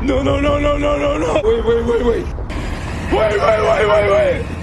No, no, no, no, no, no, no. Wait, wait, wait, wait. Wait, wait, wait, wait, wait.